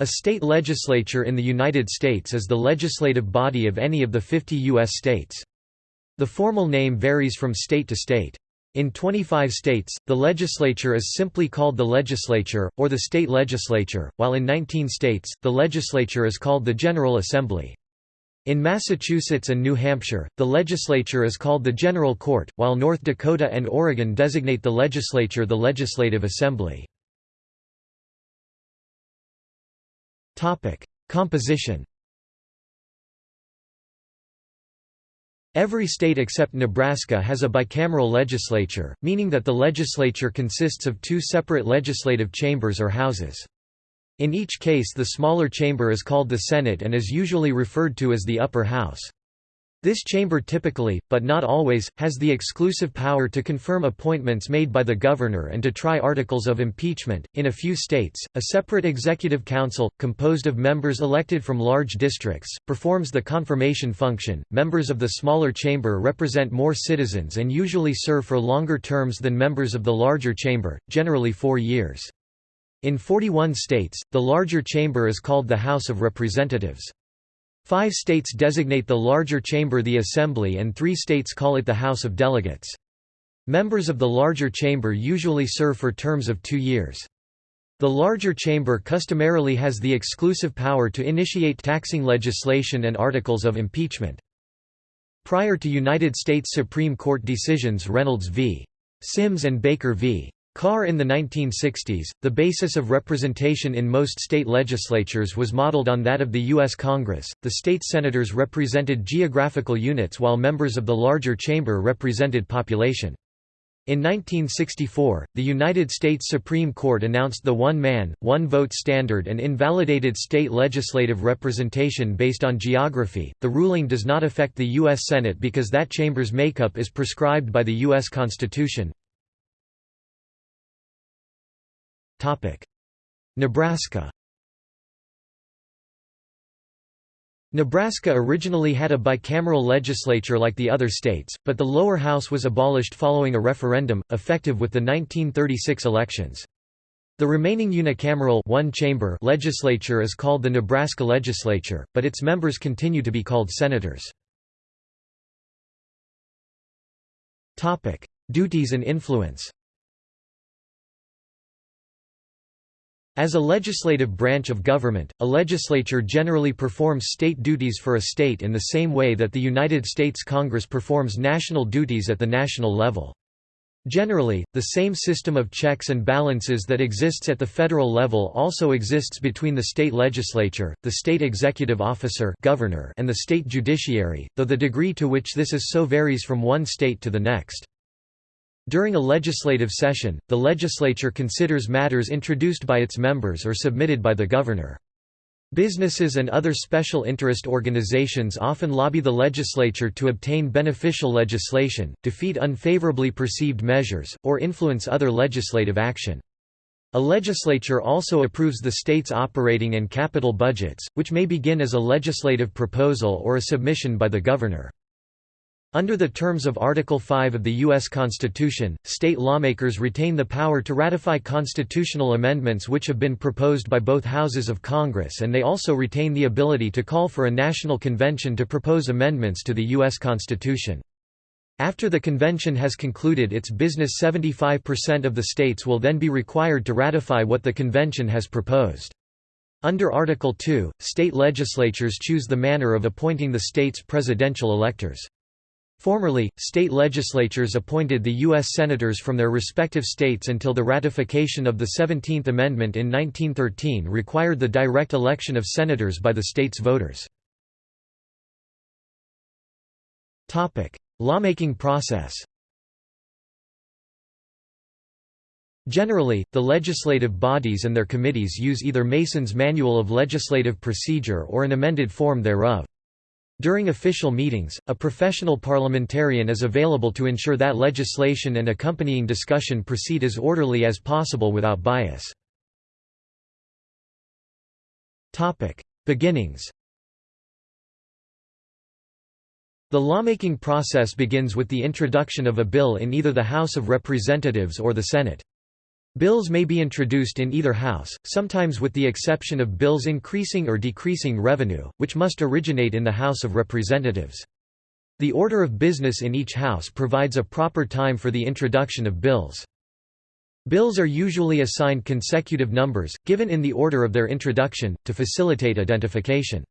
A state legislature in the United States is the legislative body of any of the 50 U.S. states. The formal name varies from state to state. In 25 states, the legislature is simply called the legislature, or the state legislature, while in 19 states, the legislature is called the General Assembly. In Massachusetts and New Hampshire, the legislature is called the General Court, while North Dakota and Oregon designate the legislature the Legislative Assembly. Composition Every state except Nebraska has a bicameral legislature, meaning that the legislature consists of two separate legislative chambers or houses. In each case the smaller chamber is called the Senate and is usually referred to as the upper house. This chamber typically, but not always, has the exclusive power to confirm appointments made by the governor and to try articles of impeachment. In a few states, a separate executive council, composed of members elected from large districts, performs the confirmation function. Members of the smaller chamber represent more citizens and usually serve for longer terms than members of the larger chamber, generally four years. In 41 states, the larger chamber is called the House of Representatives. Five states designate the larger chamber the Assembly and three states call it the House of Delegates. Members of the larger chamber usually serve for terms of two years. The larger chamber customarily has the exclusive power to initiate taxing legislation and articles of impeachment. Prior to United States Supreme Court decisions Reynolds v. Sims and Baker v. Carr in the 1960s, the basis of representation in most state legislatures was modeled on that of the U.S. Congress. The state senators represented geographical units while members of the larger chamber represented population. In 1964, the United States Supreme Court announced the one-man, one-vote standard and invalidated state legislative representation based on geography. The ruling does not affect the U.S. Senate because that chamber's makeup is prescribed by the U.S. Constitution. Nebraska Nebraska originally had a bicameral legislature like the other states, but the lower house was abolished following a referendum, effective with the 1936 elections. The remaining unicameral one -chamber legislature is called the Nebraska Legislature, but its members continue to be called senators. Duties and influence As a legislative branch of government, a legislature generally performs state duties for a state in the same way that the United States Congress performs national duties at the national level. Generally, the same system of checks and balances that exists at the federal level also exists between the state legislature, the state executive officer governor, and the state judiciary, though the degree to which this is so varies from one state to the next. During a legislative session, the legislature considers matters introduced by its members or submitted by the governor. Businesses and other special interest organizations often lobby the legislature to obtain beneficial legislation, defeat unfavorably perceived measures, or influence other legislative action. A legislature also approves the state's operating and capital budgets, which may begin as a legislative proposal or a submission by the governor. Under the terms of Article 5 of the U.S. Constitution, state lawmakers retain the power to ratify constitutional amendments which have been proposed by both houses of Congress and they also retain the ability to call for a national convention to propose amendments to the U.S. Constitution. After the convention has concluded its business 75% of the states will then be required to ratify what the convention has proposed. Under Article 2, state legislatures choose the manner of appointing the state's presidential electors. Formerly, state legislatures appointed the U.S. Senators from their respective states until the ratification of the 17th Amendment in 1913 required the direct election of senators by the state's voters. Lawmaking process Generally, the legislative bodies and their committees use either Mason's Manual of Legislative Procedure or an amended form thereof. During official meetings, a professional parliamentarian is available to ensure that legislation and accompanying discussion proceed as orderly as possible without bias. Beginnings The lawmaking process begins with the introduction of a bill in either the House of Representatives or the Senate. Bills may be introduced in either house, sometimes with the exception of bills increasing or decreasing revenue, which must originate in the House of Representatives. The order of business in each house provides a proper time for the introduction of bills. Bills are usually assigned consecutive numbers, given in the order of their introduction, to facilitate identification.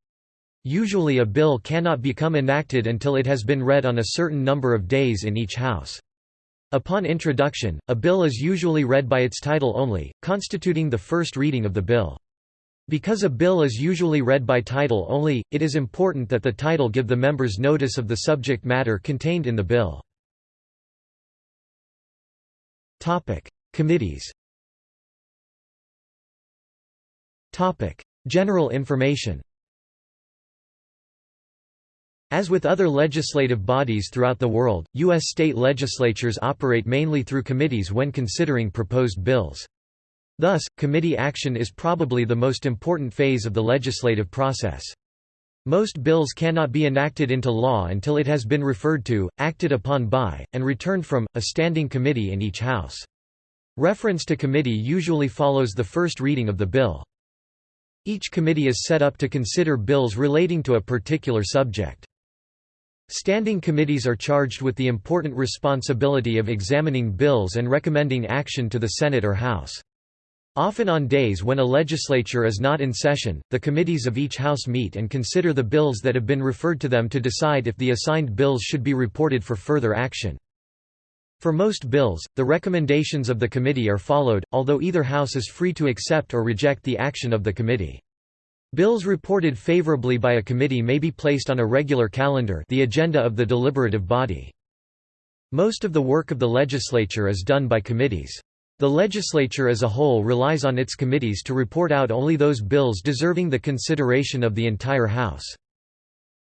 Usually a bill cannot become enacted until it has been read on a certain number of days in each house. Upon introduction, a bill is usually read by its title only, constituting the first reading of the bill. Because a bill is usually read by title only, it is important that the title give the members notice of the subject matter contained in the bill. Committees General information as with other legislative bodies throughout the world, U.S. state legislatures operate mainly through committees when considering proposed bills. Thus, committee action is probably the most important phase of the legislative process. Most bills cannot be enacted into law until it has been referred to, acted upon by, and returned from, a standing committee in each House. Reference to committee usually follows the first reading of the bill. Each committee is set up to consider bills relating to a particular subject. Standing committees are charged with the important responsibility of examining bills and recommending action to the Senate or House. Often on days when a legislature is not in session, the committees of each House meet and consider the bills that have been referred to them to decide if the assigned bills should be reported for further action. For most bills, the recommendations of the committee are followed, although either House is free to accept or reject the action of the committee. Bills reported favorably by a committee may be placed on a regular calendar the agenda of the deliberative body. Most of the work of the legislature is done by committees. The legislature as a whole relies on its committees to report out only those bills deserving the consideration of the entire House.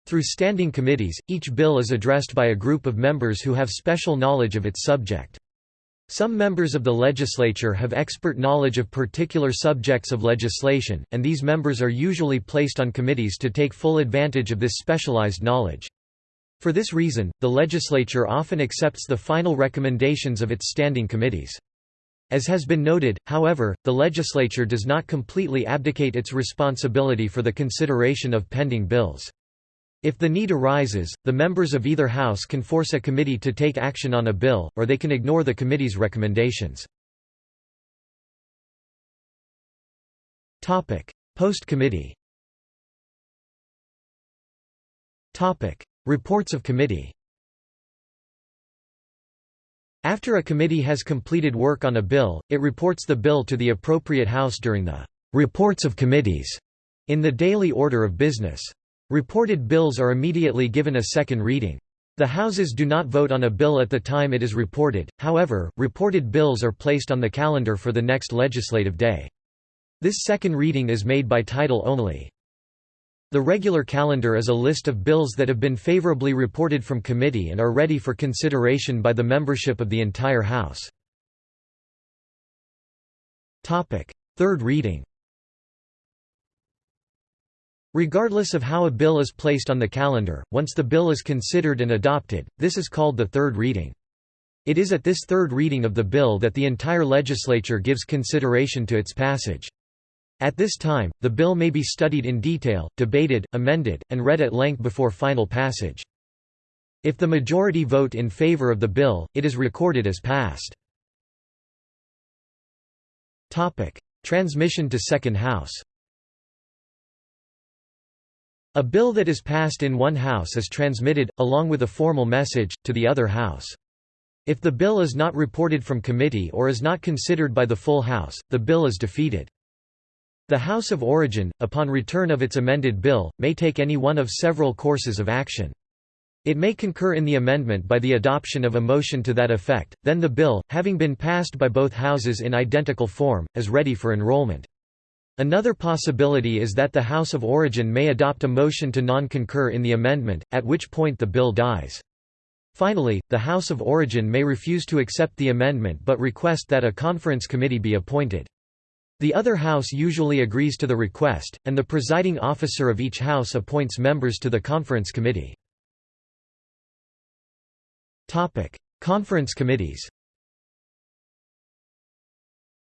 Through standing committees, each bill is addressed by a group of members who have special knowledge of its subject. Some members of the legislature have expert knowledge of particular subjects of legislation, and these members are usually placed on committees to take full advantage of this specialized knowledge. For this reason, the legislature often accepts the final recommendations of its standing committees. As has been noted, however, the legislature does not completely abdicate its responsibility for the consideration of pending bills. If the need arises, the members of either house can force a committee to take action on a bill, or they can ignore the committee's recommendations. Post-committee Reports of committee After a committee has completed work on a bill, it reports the bill to the appropriate house during the «reports of committees» in the daily order of business. Reported bills are immediately given a second reading. The Houses do not vote on a bill at the time it is reported, however, reported bills are placed on the calendar for the next legislative day. This second reading is made by title only. The regular calendar is a list of bills that have been favorably reported from committee and are ready for consideration by the membership of the entire House. Third reading Regardless of how a bill is placed on the calendar, once the bill is considered and adopted, this is called the third reading. It is at this third reading of the bill that the entire legislature gives consideration to its passage. At this time, the bill may be studied in detail, debated, amended, and read at length before final passage. If the majority vote in favor of the bill, it is recorded as passed. Transmission to Second House a bill that is passed in one House is transmitted, along with a formal message, to the other House. If the bill is not reported from committee or is not considered by the full House, the bill is defeated. The House of Origin, upon return of its amended bill, may take any one of several courses of action. It may concur in the amendment by the adoption of a motion to that effect, then the bill, having been passed by both houses in identical form, is ready for enrollment. Another possibility is that the House of Origin may adopt a motion to non-concur in the amendment, at which point the bill dies. Finally, the House of Origin may refuse to accept the amendment but request that a conference committee be appointed. The other House usually agrees to the request, and the presiding officer of each House appoints members to the conference committee. Conference committees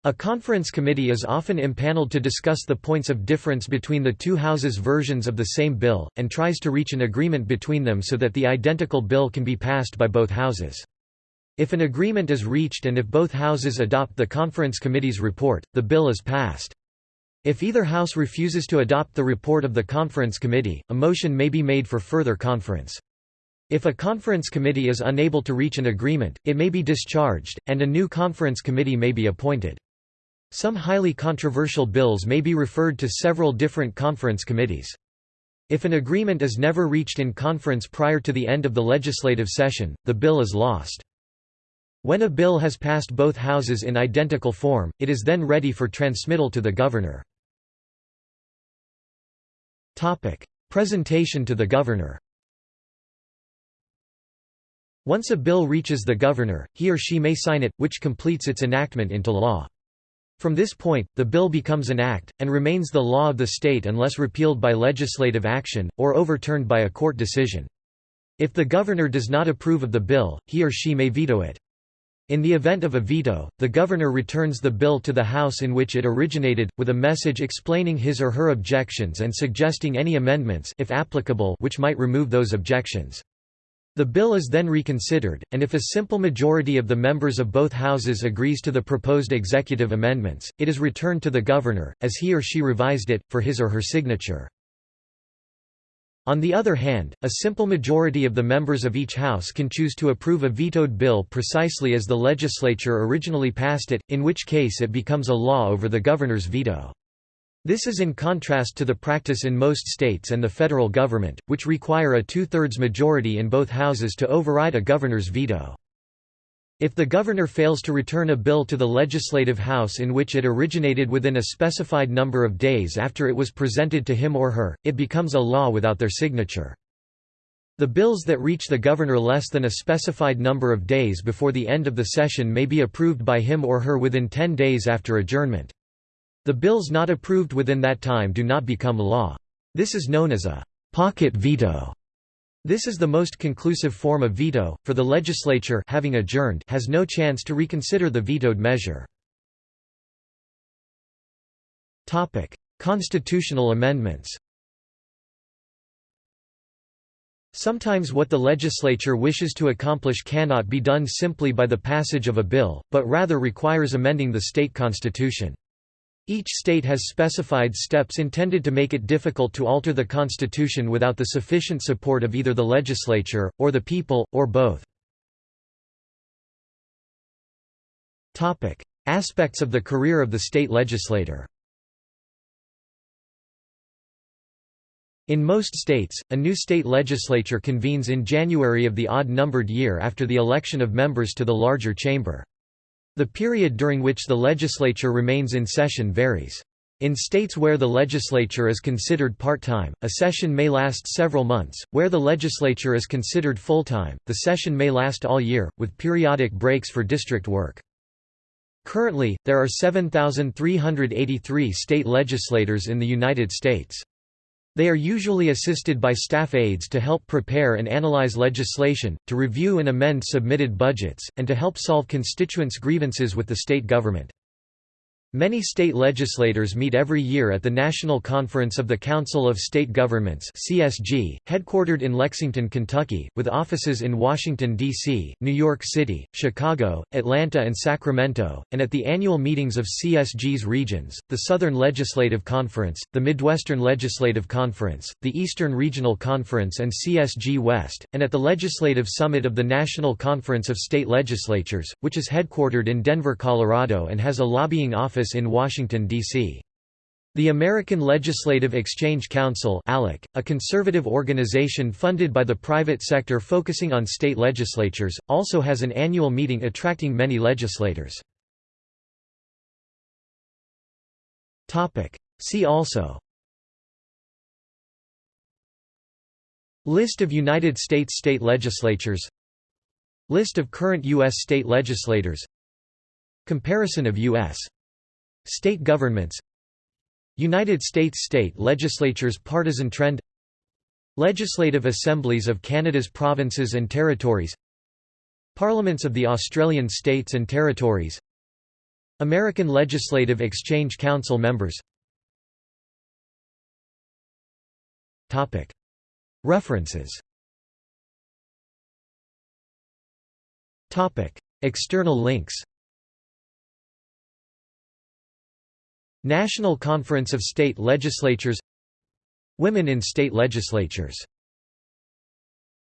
A conference committee is often impaneled to discuss the points of difference between the two houses' versions of the same bill, and tries to reach an agreement between them so that the identical bill can be passed by both houses. If an agreement is reached and if both houses adopt the conference committee's report, the bill is passed. If either house refuses to adopt the report of the conference committee, a motion may be made for further conference. If a conference committee is unable to reach an agreement, it may be discharged, and a new conference committee may be appointed. Some highly controversial bills may be referred to several different conference committees. If an agreement is never reached in conference prior to the end of the legislative session, the bill is lost. When a bill has passed both houses in identical form, it is then ready for transmittal to the governor. Presentation to the governor Once a bill reaches the governor, he or she may sign it, which completes its enactment into law. From this point, the bill becomes an act, and remains the law of the state unless repealed by legislative action, or overturned by a court decision. If the governor does not approve of the bill, he or she may veto it. In the event of a veto, the governor returns the bill to the House in which it originated, with a message explaining his or her objections and suggesting any amendments if applicable which might remove those objections. The bill is then reconsidered, and if a simple majority of the members of both houses agrees to the proposed executive amendments, it is returned to the governor, as he or she revised it, for his or her signature. On the other hand, a simple majority of the members of each house can choose to approve a vetoed bill precisely as the legislature originally passed it, in which case it becomes a law over the governor's veto. This is in contrast to the practice in most states and the federal government, which require a two-thirds majority in both houses to override a governor's veto. If the governor fails to return a bill to the legislative house in which it originated within a specified number of days after it was presented to him or her, it becomes a law without their signature. The bills that reach the governor less than a specified number of days before the end of the session may be approved by him or her within 10 days after adjournment. The bills not approved within that time do not become law. This is known as a pocket veto. This is the most conclusive form of veto, for the legislature having adjourned has no chance to reconsider the vetoed measure. Constitutional amendments Sometimes what the legislature wishes to accomplish cannot be done simply by the passage of a bill, but rather requires amending the state constitution. Each state has specified steps intended to make it difficult to alter the constitution without the sufficient support of either the legislature, or the people, or both. Aspects of the career of the state legislator In most states, a new state legislature convenes in January of the odd-numbered year after the election of members to the larger chamber. The period during which the legislature remains in session varies. In states where the legislature is considered part-time, a session may last several months, where the legislature is considered full-time, the session may last all year, with periodic breaks for district work. Currently, there are 7,383 state legislators in the United States. They are usually assisted by staff aides to help prepare and analyze legislation, to review and amend submitted budgets, and to help solve constituents' grievances with the state government. Many state legislators meet every year at the National Conference of the Council of State Governments (CSG), headquartered in Lexington, Kentucky, with offices in Washington D.C., New York City, Chicago, Atlanta and Sacramento, and at the annual meetings of CSG's regions, the Southern Legislative Conference, the Midwestern Legislative Conference, the Eastern Regional Conference and CSG West, and at the Legislative Summit of the National Conference of State Legislatures, which is headquartered in Denver, Colorado and has a lobbying office office in Washington, D.C. The American Legislative Exchange Council ALEC, a conservative organization funded by the private sector focusing on state legislatures, also has an annual meeting attracting many legislators. See also List of United States state legislatures List of current U.S. state legislators Comparison of U.S. State governments United States state legislatures partisan trend Legislative assemblies of Canada's provinces and territories Parliaments of the Australian states and territories American Legislative Exchange Council members. References. External links National Conference of State Legislatures. Women in State Legislatures